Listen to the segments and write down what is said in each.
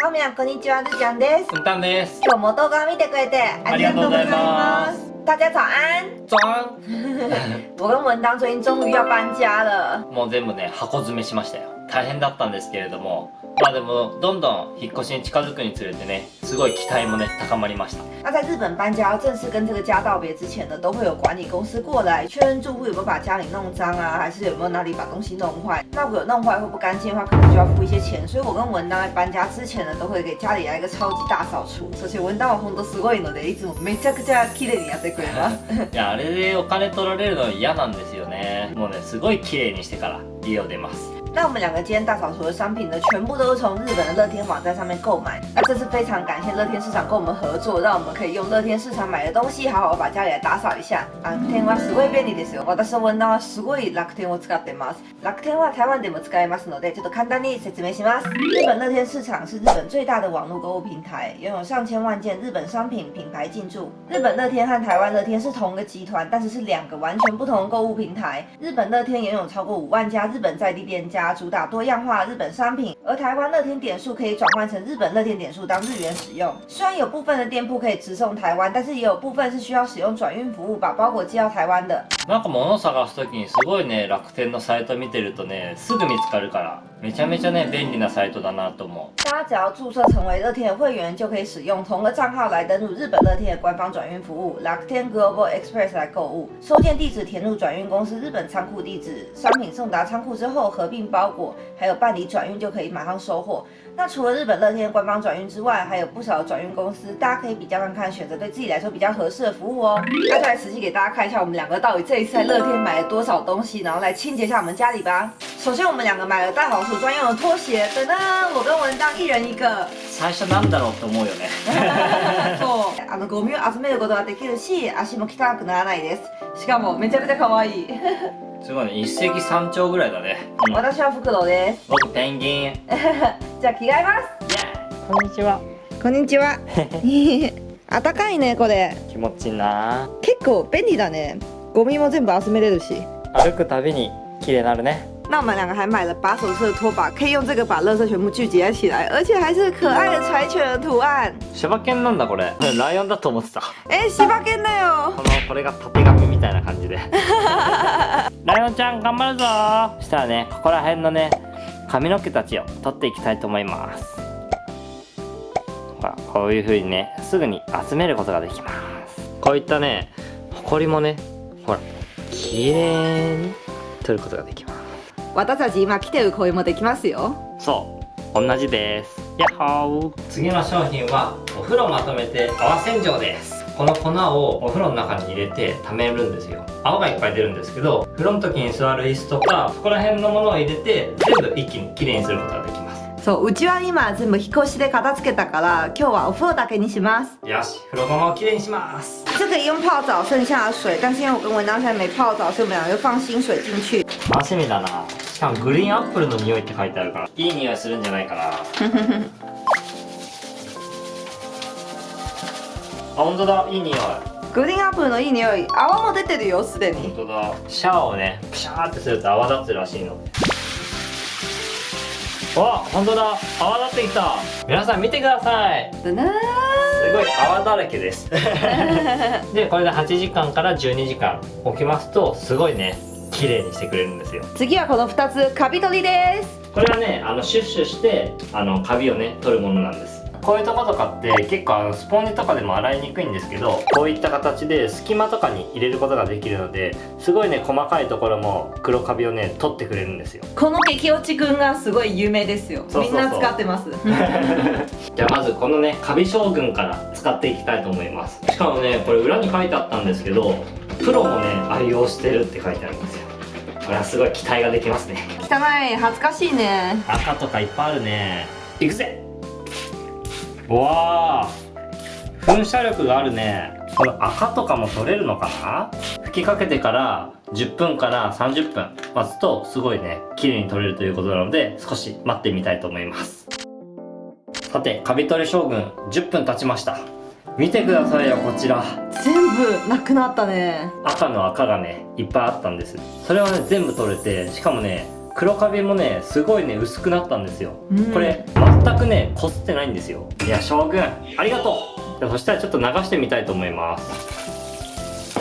皆さんこんにちは、るちゃんです。うんたんです。今日も動画を見てくれてありがとうございます。大家早安。じゃん。我跟文当最近终于要搬家了。もう全部ね、箱詰めしましたよ。大変だったんですけれども、まあでも、どんどん引っ越しに近づくにつれてね、すごい期待もね、高まりました。那在日本搬家要正式跟这个家道别之前呢，都会有管理公司过来确认住户有没有把家里弄脏啊，还是有没有哪里把东西弄坏。那如果有弄坏或不干净的话，可能就要付一些钱。所以我跟文当在搬家之前呢，都会给家里来一个超级大扫除。そして文当は本当すごいので、いつもめちゃくちゃ綺麗にやってくれます。いや、あれでお金取られるの嫌なんですよね。もうね、すごい綺麗にしてから家を出ます。那我们两个今天大扫除的商品呢，全部都是从日本的乐天网站上面购买。那这次非常感谢乐天市场跟我们合作，让我们可以用乐天市场买的东西，好好把家里来打扫一下。楽天はすごい便利ですよ。私の女はすごい楽天を使ってます。楽天は台湾でも使えますので、ちょっと簡単に説明します。日本乐天市场是日本最大的网络购物平台，拥有上千万件日本商品品牌进驻。日本乐天和台湾乐天是同一个集团，但是是两个完全不同的购物平台。日本乐天拥有超过五万家日本在地店家， 主打多样化日本商品，而台湾乐天点数可以转换成日本乐天点数当日元使用。虽然有部分的店铺可以直送台湾，但是也有部分是需要使用转运服务把包裹寄到台湾的。なんか物探すときにすごいね、楽天のサイト見てるとね、すぐ見つかるから、 めちゃめちゃね、便利なサイトだなと思う。大家只要注册成为乐天的会员，就可以使用同个账号来登录日本乐天的官方转运服务乐天 Global Express 来购物。收件地址填入转运公司日本仓库地址，商品送达仓库之后合并包裹，还有办理转运就可以马上收货。那除了日本乐天的官方转运之外，还有不少的转运公司，大家可以比较看看，选择对自己来说比较合适的服务哦。那就来实际给大家看一下我们两个到底这一次在乐天买了多少东西，然后来清洁一下我们家里吧。 首先我们两个买了大扫除专用的拖鞋，噔噔，我跟文章一人一个。最初なんだろうと思うよね。そう、あのゴミを集めることができるし、足も汚くならないです。しかもめちゃくちゃ可愛い。すごいね、一石三鳥ぐらいだね。うん、私はフクロウです。僕ペンギン。じゃあ着替えます。ーこんにちは。こんにちは。あったかいねこれ。気持ちいいな。結構便利だね。ゴミも全部集めれるし。歩くたびに綺麗になるね。那我们两个还买了把手式的拖把，可以用这个把垃圾全部聚集起来，而且还是可爱的柴犬的图案。柴犬なんだこれ。ライオンだと思ってた。哎，柴犬だよ。このこれが縦紙みたいな感じでライオンちゃん頑張るぞそしたらねここら辺のね髪の毛たちを取っていきたいと思いますほらこういう風にねすぐに集めることができますこういったねほこりもねほら綺麗に取ることができます私たち今来てる声もできますよ。そう同じです。やっほー。次の商品はお風呂まとめて泡洗浄です。この粉をお風呂の中に入れて溜めるんですよ。泡がいっぱい出るんですけど風呂の時に座る椅子とかそこら辺のものを入れて全部一気にきれいにすることができますそう、うちは今全部引っ越しで片付けたから、今日はお風呂だけにします。よし風呂釜をきれいにします。这可以用泡澡剩下的水，但是因为我跟文章现在没泡澡，所以我们两个就放新水进去。楽しみだな。しかもグリーンアップルの匂いって書いてあるからいい匂いするんじゃないかな あ本当だいい匂い。グリーンアップルのいい匂い、泡も出てるよ、すでに。本当だ。シャワーをねプシャーってすると泡立つらしいのわ本当だ。泡立ってきた。皆さん見てください。すごい泡だらけです。でこれで8時間から12時間置きますとすごいね綺麗にしてくれるんですよ。次はこの2つ、カビ取りです。これはねあのシュッシュしてあのカビをね取るものなんですこういうとことかって結構あのスポンジとかでも洗いにくいんですけどこういった形で隙間とかに入れることができるのですごいね細かいところも黒カビをね取ってくれるんですよ。この激落ちくんがすごい有名ですよ。みんな使ってます。じゃあまずこのねカビ将軍から使っていきたいと思います。しかもねこれ裏に書いてあったんですけどプロもね愛用してるって書いてあるんですよ。これはすごい期待ができますね。汚い、恥ずかしいね。赤とかいっぱいあるね。いくぜ。うわー噴射力があるね。この赤とかも取れるのかな？吹きかけてから10分から30分待つとすごいね綺麗に取れるということなので少し待ってみたいと思います。さてカビ取り将軍10分経ちました。見てくださいよこちら。全部なくなったね。赤の赤がねいっぱいあったんです。それはね全部取れてしかもね黒カビもねすごいね薄くなったんですよ、うん。これマ全くねこすってないんですよ。いや将軍ありがとう。そしたらちょっと流してみたいと思います。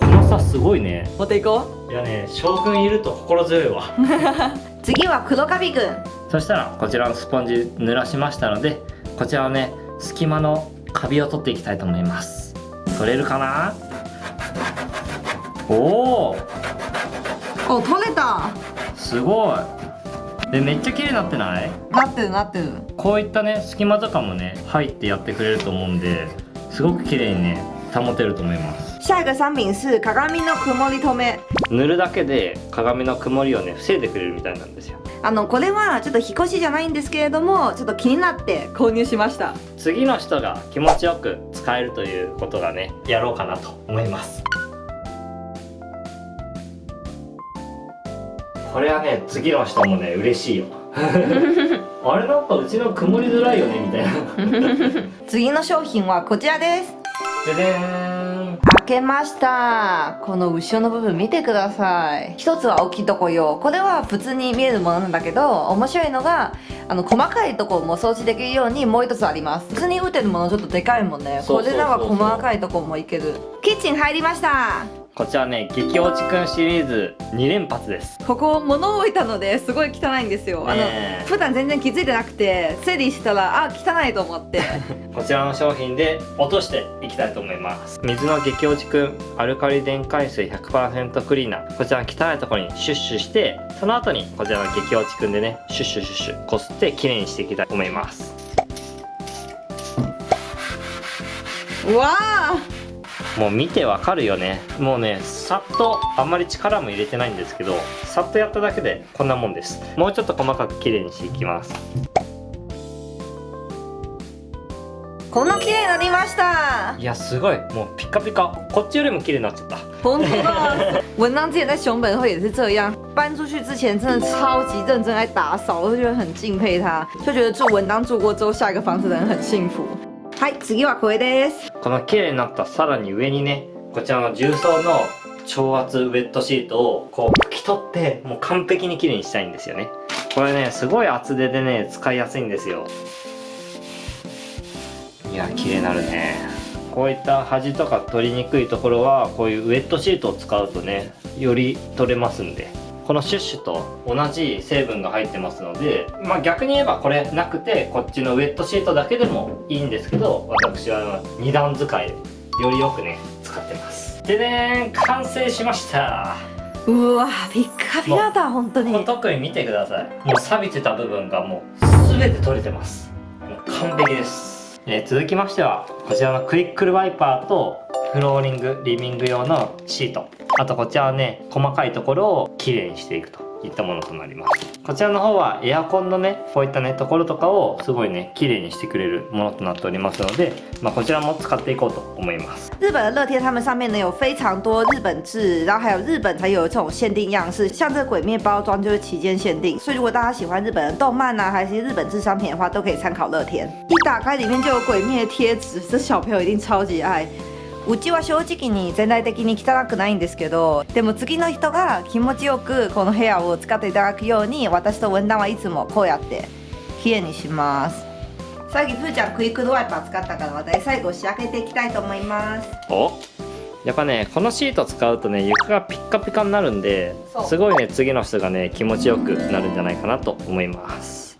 このさすごいね。持っていこいやね将軍いると心強いわ。う 次は黒カビくんそしたらこちらのスポンジ濡らしましたのでこちらをね隙間のカビを取っていきたいと思います。取れるかな？おおお取れた。すごい。でめっちゃ綺麗になってない？なってるなってる。こういったね隙間とかもね入ってやってくれると思うんですごく綺麗にね保てると思います。下一个商品是鏡の曇り止め。塗るだけで鏡の曇りをね防いでくれるみたいなんですよ。あのこれはちょっと引っ越しじゃないんですけれどもちょっと気になって購入しました。次の人が気持ちよく使えるということがねやろうかなと思いますこれはね次の人もね嬉しいよ。あれなんかうちの曇りづらいよねみたいな。次の商品はこちらです。ででーん。開けました。この後ろの部分見てください。一つは大きいとこよ。これは普通に見えるものなんだけど面白いのがあの細かいとこも掃除できるようにもう一つあります。普通に打ってるものちょっとでかいもんね。これなんか細かいとこもいける。キッチン入りましたこちらね激落ちくんシリーズ2連発です。ここ物を置いたのですごい汚いんですよ、あの普段全然気づいてなくて整理したらあ汚いと思って。こちらの商品で落としていきたいと思います。水の激落ちくんアルカリ電解水100%クリーナー。こちらの汚いところにシュッシュしてその後にこちらの激落ちくんでねシュッシュシュッシュこすってきれいにしていきたいと思います。うわあもう見てわかるよね。もうねさっとあんまり力も入れてないんですけどさっとやっただけでこんなもんです。もうちょっと細かくきれいにしていきます。こんな綺麗になりました。いやすごい。もうピカピカ。こっちよりも綺麗になっちゃった。本当だ。文章之前在熊本会也是这样，搬出去之前真的超级认真在打扫，我就觉得很敬佩他，就觉得住文当住过之后下一个房子的人很幸福。はい、次はこれです。この綺麗になったさらに上にねこちらの重曹の超圧ウェットシートをこう拭き取ってもう完璧に綺麗にしたいんですよね。これねすごい厚手でね使いやすいんですよ。いや綺麗になるね。こういった端とか取りにくいところはこういうウェットシートを使うとねより取れますんで。このシュッシュと同じ成分が入ってますので、まあ、逆に言えばこれなくてこっちのウェットシートだけでもいいんですけど私は2段使いでよりよくね使ってます。でね完成しました。うわ、ピッカピカだ本当に。特に見てください。もう錆びてた部分がもう全て取れてます。もう完璧です、えー続きましてはこちらのクイックルワイパーとフローリングリビング用のシートあとこちらはね細かいところをきれいにしていくといったものとなりますこちらの方はエアコンのねこういったねところとかをすごいねきれいにしてくれるものとなっておりますので、まあ、こちらも使っていこうと思います日本的乐天，他们上面呢有非常多日本制，然后还有日本才有这种限定样式，像这个鬼灭包装就是期间限定，所以如果大家喜欢日本的动漫啊，还是日本制商品的话，都可以参考乐天。一打开里面就有鬼灭贴纸，这小朋友一定超级爱。うちは正直に全体的に汚くないんですけどでも次の人が気持ちよくこの部屋を使っていただくように私と文壇はいつもこうやってきれいにします。さっきふーちゃんクイックドワイパー使ったから私最後仕上げていきたいと思います。お？やっぱねこのシート使うとね床がピッカピカになるんですごいね次の人がね気持ちよくなるんじゃないかなと思います。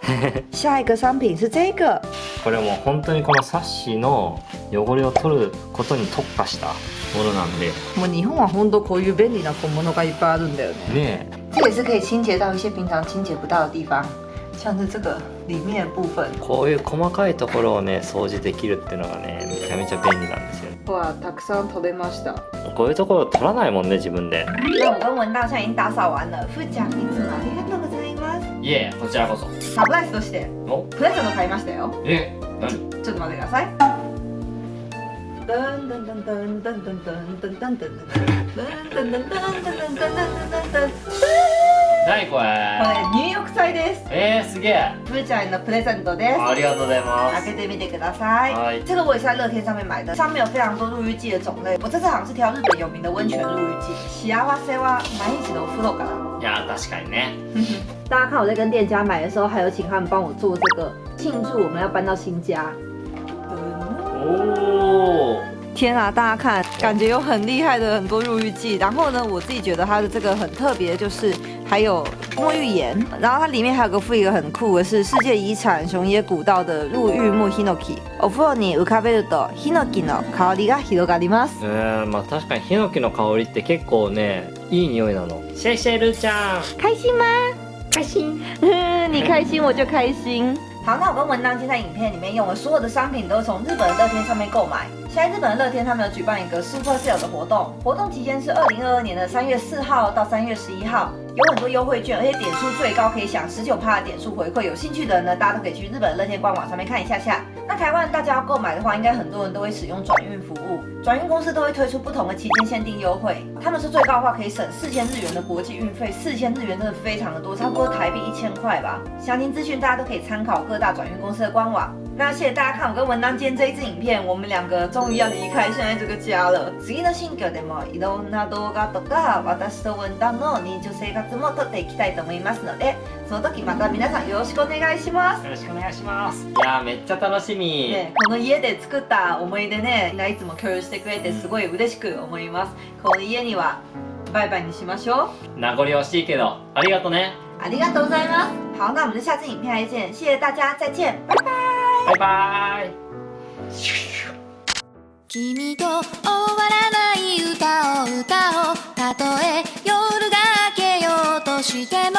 下一个商品是这个これもう本当にこのサッシの汚れを取ることに特化したものなんで。もう日本は本当こういう便利な小物がいっぱいあるんだよね。ね这也是可以清洁到一些平常清洁不到的地方。像是这个里面的部分。こういう細かいところをね掃除できるっていうのがねめちゃめちゃ便利なんですよね。わたくさん取れました。こういうところ取らないもんね自分で。那我跟文道现在已经打扫完了。ふーちゃんいつもありがとうございえ、こちらこそ。サプライズとして、プレゼント買いましたよ。え、何？ちょっと待ってください。何これ？これ入浴剤です。えー、すげえ。プーちゃんのプレゼントです。ありがとうございます。開けてみてください。はい。这个我也是在乐天上面买的。上面有非常多入浴剂的种类。我这次好像是挑日本有名的温泉入浴剂。幸せは毎日のお風呂から。いや確かにね。大家看我在跟店家买的时候，还有请他们帮我做这个庆祝我们要搬到新家。お天啊，大家看，感觉有很厉害的很多入浴剂。然后呢，我自己觉得它的这个很特别，就是还有沐浴盐。然后它里面还有个附一个很酷的是世界遗产熊野古道的入浴木 hinoki。お風呂に浮かべるとヒノキの香りが広がります。えー、まあ確かにヒノキの香りって結構ねいい匂いなのシェイシェルちゃん开心吗？ 開心 你开心我就开心。好，那我跟文当今在影片里面用的所有的商品都是从日本的乐天上面购买。现在日本的乐天他们有举办一个 Super Sale 的活动，活动期间是二零二二年的三月四号到三月十一号，有很多优惠券，而且点数最高可以享十九趴的点数回馈。有兴趣的人呢，大家都可以去日本的乐天官网上面看一下下。那台湾大家要购买的话，应该很多人都会使用转运服务，转运公司都会推出不同的期间限定优惠，他们说最高的话可以省四千日元的国际运费，四千日元真的非常的多，差不多台币一千块吧。详情资讯大家都可以参考各大转运公司的官网。那谢谢大家看我跟文当今天这一支影片，我们两个终于要离开现在这个家了。次の新居でもいろんな動画とか私と文旦の日常生活も撮っていきたいと思いますので、その時また皆さんよろしくお願いします。よろしくお願いしますいやーめっちゃ楽しみ、ね、この家で作った思い出ね、みんないつも共有してくれてすごい嬉しく思います。この家にはバイバイにしましょう。名残惜しいけどありがとねありがとうございます。好，那我们就下次影片再见，谢谢大家，再见，拜拜。バイバイ。君と終わらない歌を歌おうたとえ夜が明けようとしても